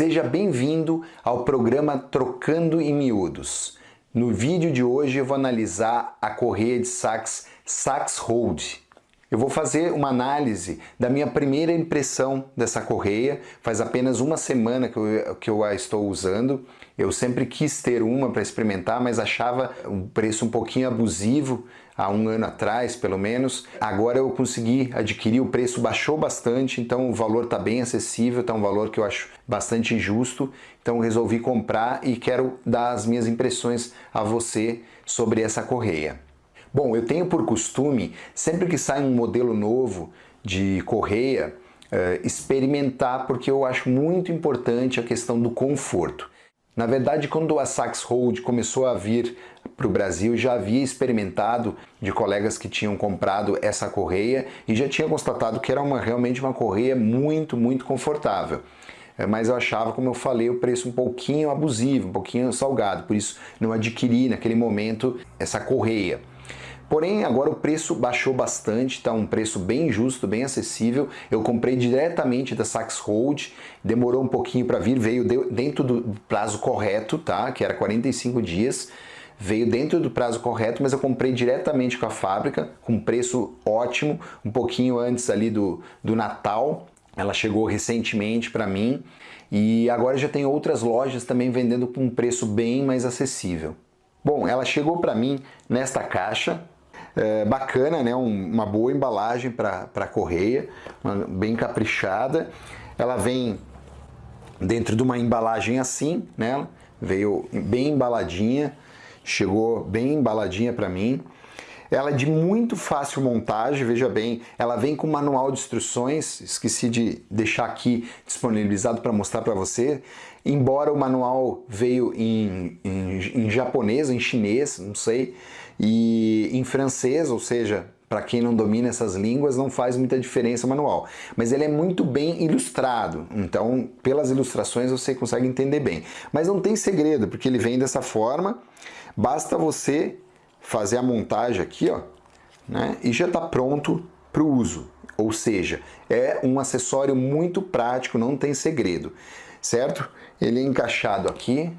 Seja bem-vindo ao programa Trocando em Miúdos. No vídeo de hoje eu vou analisar a correia de sax Sax Hold. Eu vou fazer uma análise da minha primeira impressão dessa correia. Faz apenas uma semana que eu, que eu a estou usando. Eu sempre quis ter uma para experimentar, mas achava um preço um pouquinho abusivo há um ano atrás, pelo menos. Agora eu consegui adquirir, o preço baixou bastante, então o valor está bem acessível, está um valor que eu acho bastante justo. Então resolvi comprar e quero dar as minhas impressões a você sobre essa correia. Bom, eu tenho por costume, sempre que sai um modelo novo de correia, eh, experimentar porque eu acho muito importante a questão do conforto. Na verdade, quando a Sax Hold começou a vir para o Brasil, já havia experimentado de colegas que tinham comprado essa correia e já tinha constatado que era uma, realmente uma correia muito, muito confortável. É, mas eu achava, como eu falei, o preço um pouquinho abusivo, um pouquinho salgado, por isso não adquiri naquele momento essa correia. Porém, agora o preço baixou bastante, está um preço bem justo, bem acessível. Eu comprei diretamente da Sax Hold, demorou um pouquinho para vir, veio dentro do prazo correto, tá? Que era 45 dias. Veio dentro do prazo correto, mas eu comprei diretamente com a fábrica, com preço ótimo, um pouquinho antes ali do, do Natal. Ela chegou recentemente para mim e agora já tem outras lojas também vendendo com um preço bem mais acessível. Bom, ela chegou para mim nesta caixa, é, bacana, né? Um, uma boa embalagem para a correia, uma, bem caprichada. Ela vem dentro de uma embalagem assim, né? Veio bem embaladinha, chegou bem embaladinha para mim. Ela é de muito fácil montagem, veja bem, ela vem com manual de instruções, esqueci de deixar aqui disponibilizado para mostrar para você. Embora o manual veio em, em, em japonês, em chinês, não sei, e em francês, ou seja, para quem não domina essas línguas não faz muita diferença o manual, mas ele é muito bem ilustrado, então pelas ilustrações você consegue entender bem. Mas não tem segredo, porque ele vem dessa forma, basta você fazer a montagem aqui, ó, né, e já está pronto para o uso. Ou seja, é um acessório muito prático, não tem segredo, certo? Ele é encaixado aqui,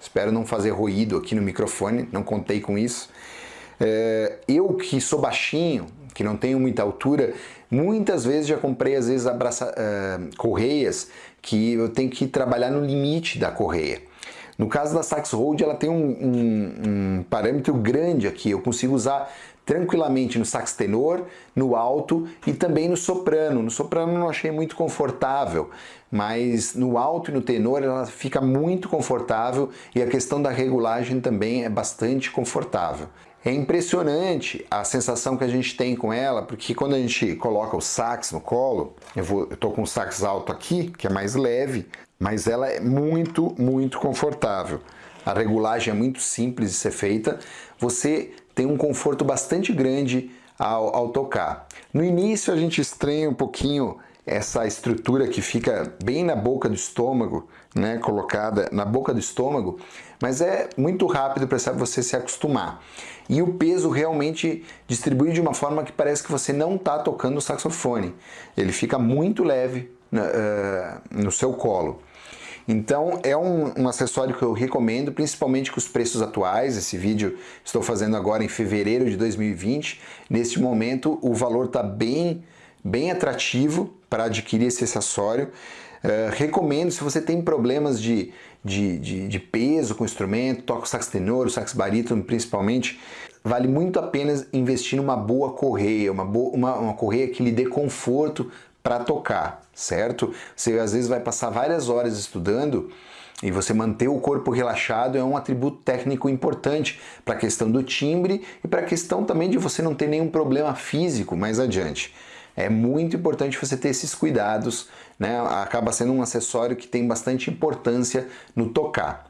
Espero não fazer ruído aqui no microfone, não contei com isso. É, eu que sou baixinho, que não tenho muita altura, muitas vezes já comprei às vezes abraça, uh, correias que eu tenho que trabalhar no limite da correia. No caso da Sax Hold, ela tem um, um, um parâmetro grande aqui, eu consigo usar tranquilamente no sax tenor, no alto e também no soprano. No soprano não achei muito confortável, mas no alto e no tenor ela fica muito confortável e a questão da regulagem também é bastante confortável. É impressionante a sensação que a gente tem com ela, porque quando a gente coloca o sax no colo, eu, vou, eu tô com o sax alto aqui, que é mais leve, mas ela é muito, muito confortável. A regulagem é muito simples de ser feita. Você tem um conforto bastante grande ao, ao tocar. No início a gente estranha um pouquinho essa estrutura que fica bem na boca do estômago, né, colocada na boca do estômago, mas é muito rápido para você se acostumar. E o peso realmente distribui de uma forma que parece que você não está tocando o saxofone. Ele fica muito leve uh, no seu colo. Então é um, um, acessório que eu recomendo, principalmente com os preços atuais. Esse vídeo estou fazendo agora em fevereiro de 2020. Neste momento o valor está bem, bem atrativo para adquirir esse acessório. Uh, recomendo se você tem problemas de, de, de, de peso com o instrumento, toca o sax tenor, o sax barítono principalmente, vale muito a pena investir numa boa correia, uma, boa, uma, uma correia que lhe dê conforto para tocar, certo? Você às vezes vai passar várias horas estudando e você manter o corpo relaxado é um atributo técnico importante para a questão do timbre e para a questão também de você não ter nenhum problema físico mais adiante. É muito importante você ter esses cuidados, né? acaba sendo um acessório que tem bastante importância no tocar.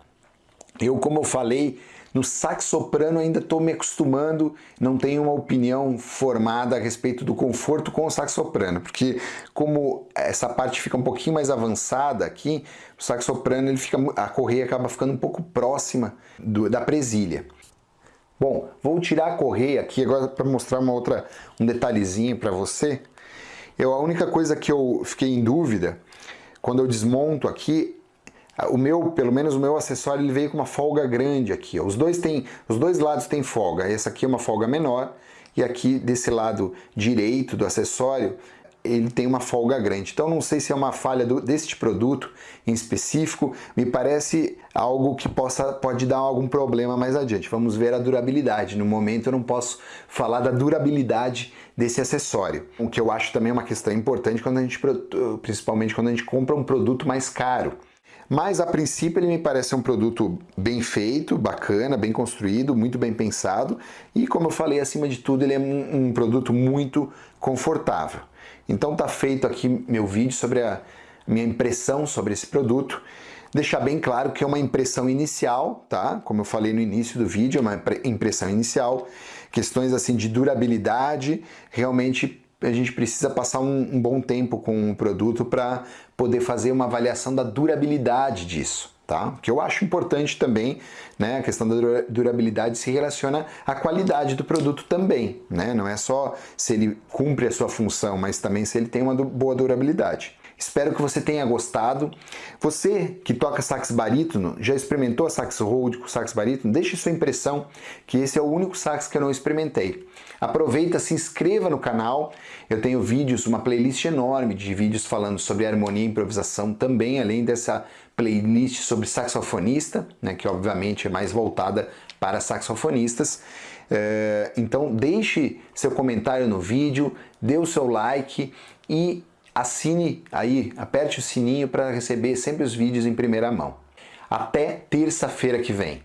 Eu, como eu falei, no sax soprano ainda estou me acostumando, não tenho uma opinião formada a respeito do conforto com o sax soprano, porque como essa parte fica um pouquinho mais avançada aqui, o sax soprano ele fica, a correia acaba ficando um pouco próxima do, da presilha. Bom, vou tirar a correia aqui agora para mostrar uma outra, um detalhezinho para você. Eu, a única coisa que eu fiquei em dúvida, quando eu desmonto aqui, o meu, pelo menos o meu acessório, ele veio com uma folga grande aqui. Os dois, tem, os dois lados têm folga. Essa aqui é uma folga menor e aqui desse lado direito do acessório ele tem uma folga grande. Então não sei se é uma falha do, deste produto em específico, me parece algo que possa, pode dar algum problema mais adiante. Vamos ver a durabilidade. No momento eu não posso falar da durabilidade desse acessório, o que eu acho também uma questão importante quando a gente, principalmente quando a gente compra um produto mais caro. Mas a princípio ele me parece um produto bem feito, bacana, bem construído, muito bem pensado e como eu falei, acima de tudo ele é um, um produto muito confortável. Então tá feito aqui meu vídeo sobre a minha impressão sobre esse produto. Deixar bem claro que é uma impressão inicial, tá? Como eu falei no início do vídeo, é uma impressão inicial. Questões assim de durabilidade, realmente a gente precisa passar um, um bom tempo com o produto para poder fazer uma avaliação da durabilidade disso tá? Que eu acho importante também, né? A questão da durabilidade se relaciona à qualidade do produto também, né? Não é só se ele cumpre a sua função, mas também se ele tem uma boa durabilidade. Espero que você tenha gostado. Você que toca sax barítono, já experimentou a sax hold com sax barítono? Deixe sua impressão, que esse é o único sax que eu não experimentei. Aproveita, se inscreva no canal. Eu tenho vídeos, uma playlist enorme de vídeos falando sobre harmonia e improvisação também, além dessa playlist sobre saxofonista, né, que obviamente é mais voltada para saxofonistas. É, então deixe seu comentário no vídeo, dê o seu like e assine aí, aperte o sininho para receber sempre os vídeos em primeira mão. Até terça-feira que vem.